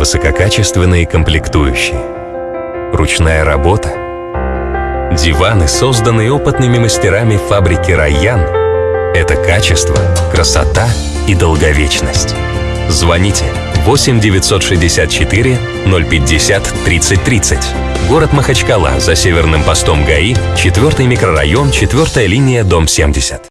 Высококачественные комплектующие. Ручная работа. Диваны, созданные опытными мастерами фабрики «Райян» — это качество, красота и долговечность. Звоните 8 964 050 30 30. Город Махачкала, за северным постом ГАИ, 4 микрорайон, 4 линия, дом 70.